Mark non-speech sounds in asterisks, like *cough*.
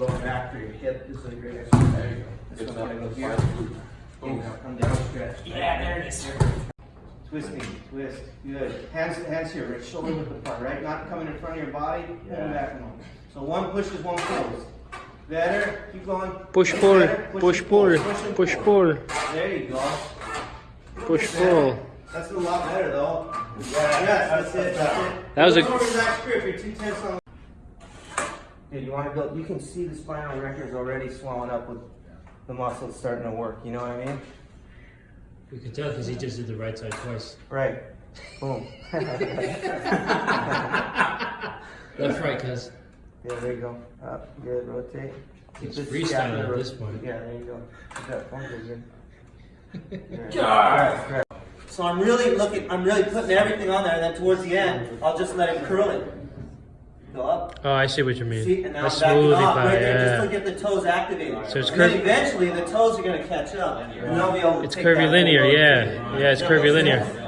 lower back through your hip. This is a great exercise. There you go. This one gotta go here. Boom. Come down, stretch. Yeah, there it is. Twisting, twist. Good. Hands, hands here, right? Shoulder width apart, right? Not coming in front of your body. Pull Yeah. back one. So one pushes, one pulls. Better. Keep going. Push pull, push pull, push pull, There you go. push pull. That's a lot better though. Yes, that's it. That's it. That was a- Look over that grip. You're too tense on. Dude, you want to go? You can see the spinal erectors already swelling up with the muscles starting to work. You know what I mean? We could tell because he just did the right side twice. Right. Boom. *laughs* Left, right, cuz. Yeah, there you go. Up, good, rotate. Keep It's this freestyle scapular at this point. Yeah, there you go. Keep that point good. Yeah. *laughs* Right, right. So I'm really looking, I'm really putting everything on there, and then towards the end, I'll just let it curl it. Go up. Oh, I see what you mean. See, and now A I'm backing off pie, right there, just to yeah. get the toes activated. So it's and then curv- eventually the toes are gonna catch up, and they'll be able to It's curvilinear, whole load. yeah. Yeah, it's Yeah, curvilinear. yeah.